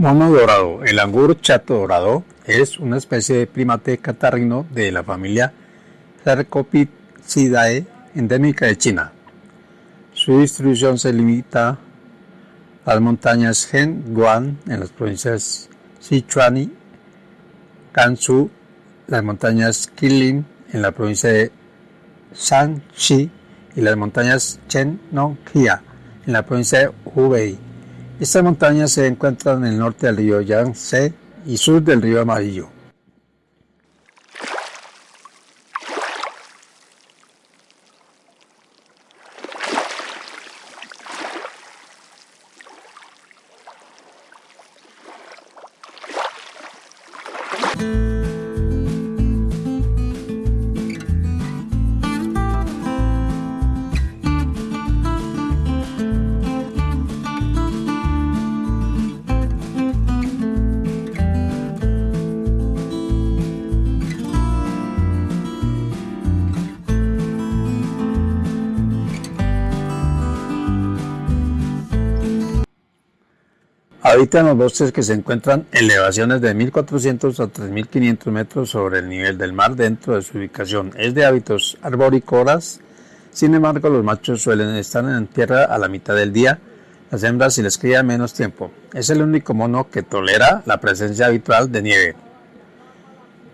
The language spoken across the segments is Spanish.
Mono dorado. El angur chato dorado es una especie de primate catarrino de la familia Cercopithecidae endémica de China. Su distribución se limita a las montañas Guan en las provincias Sichuan y Gansu, las montañas Qilin en la provincia de Shanxi y las montañas Chennongxia en la provincia de Hubei. Estas montañas se encuentran en el norte del río Yangtze y sur del río Amarillo. Habita en los bosques que se encuentran en elevaciones de 1.400 a 3.500 metros sobre el nivel del mar dentro de su ubicación. Es de hábitos arborícolas, sin embargo los machos suelen estar en tierra a la mitad del día, las hembras si les cría menos tiempo. Es el único mono que tolera la presencia habitual de nieve.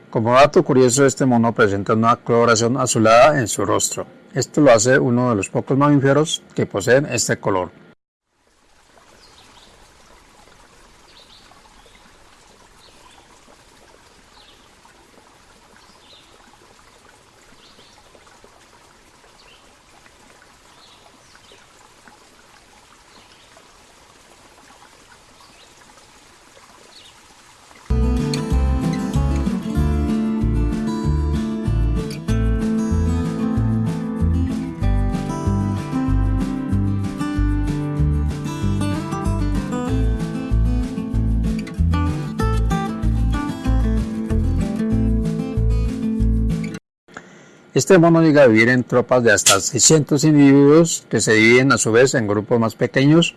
Como dato curioso, este mono presenta una coloración azulada en su rostro. Esto lo hace uno de los pocos mamíferos que poseen este color. Este mono llega a vivir en tropas de hasta 600 individuos que se dividen a su vez en grupos más pequeños,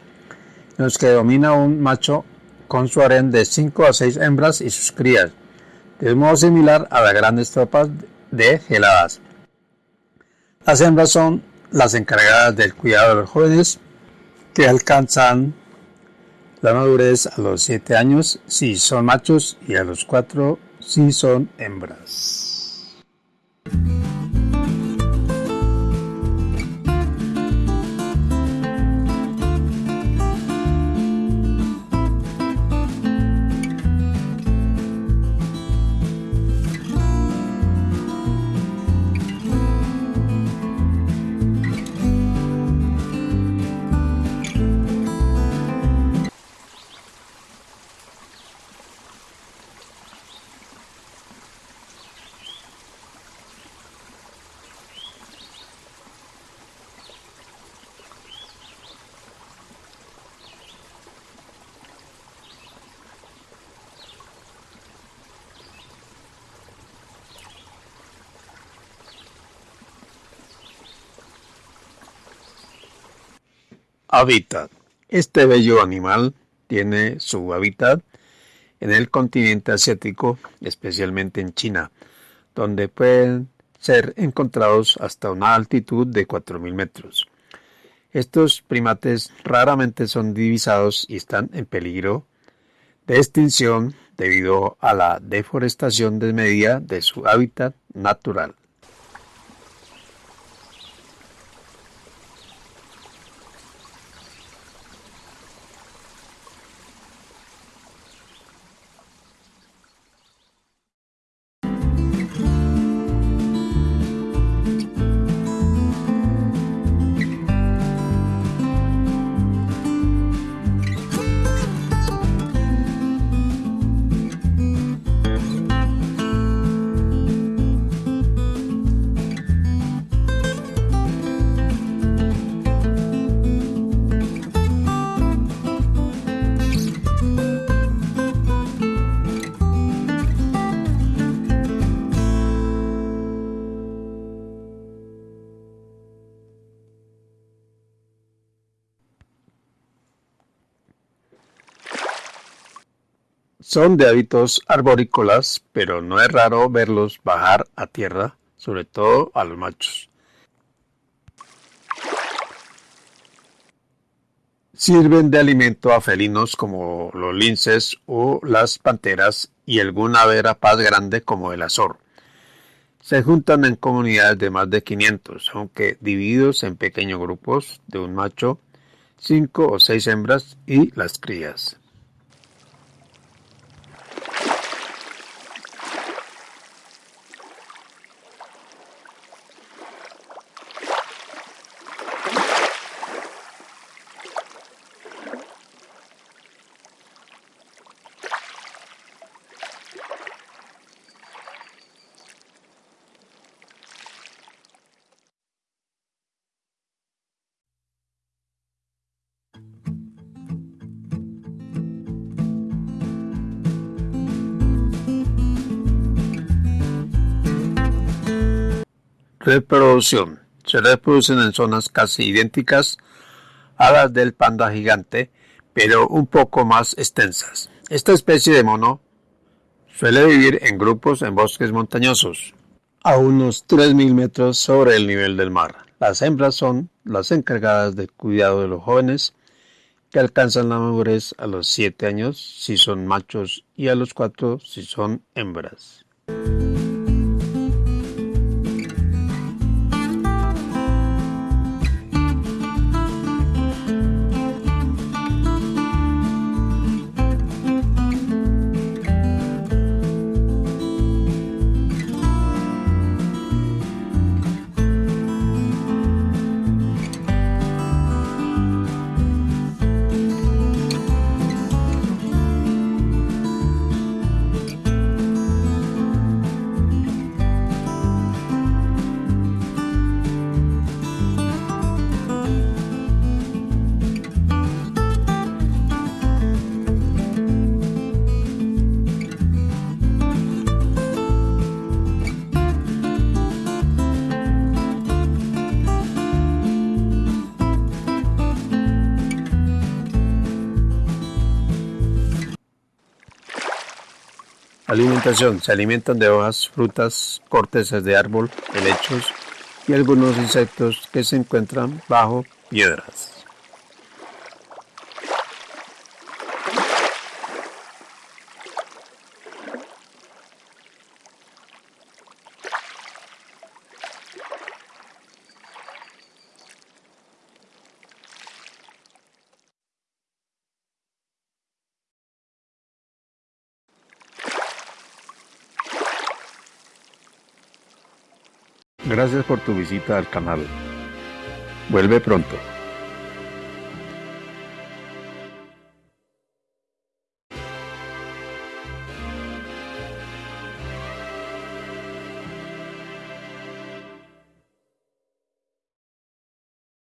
en los que domina un macho con su harén de 5 a 6 hembras y sus crías, de un modo similar a las grandes tropas de geladas. Las hembras son las encargadas del cuidado de los jóvenes que alcanzan la madurez a los 7 años si son machos y a los 4 si son hembras. Hábitat. Este bello animal tiene su hábitat en el continente asiático, especialmente en China, donde pueden ser encontrados hasta una altitud de 4.000 metros. Estos primates raramente son divisados y están en peligro de extinción debido a la deforestación desmedida de su hábitat natural. Son de hábitos arborícolas, pero no es raro verlos bajar a tierra, sobre todo a los machos. Sirven de alimento a felinos como los linces o las panteras y alguna ave rapaz grande como el azor. Se juntan en comunidades de más de 500, aunque divididos en pequeños grupos de un macho, cinco o seis hembras y las crías. Reproducción. Se reproducen en zonas casi idénticas a las del panda gigante, pero un poco más extensas. Esta especie de mono suele vivir en grupos en bosques montañosos, a unos 3.000 metros sobre el nivel del mar. Las hembras son las encargadas del cuidado de los jóvenes, que alcanzan la madurez a los 7 años si son machos y a los 4 si son hembras. Alimentación. Se alimentan de hojas, frutas, cortezas de árbol, helechos y algunos insectos que se encuentran bajo piedras. Gracias por tu visita al canal. Vuelve pronto.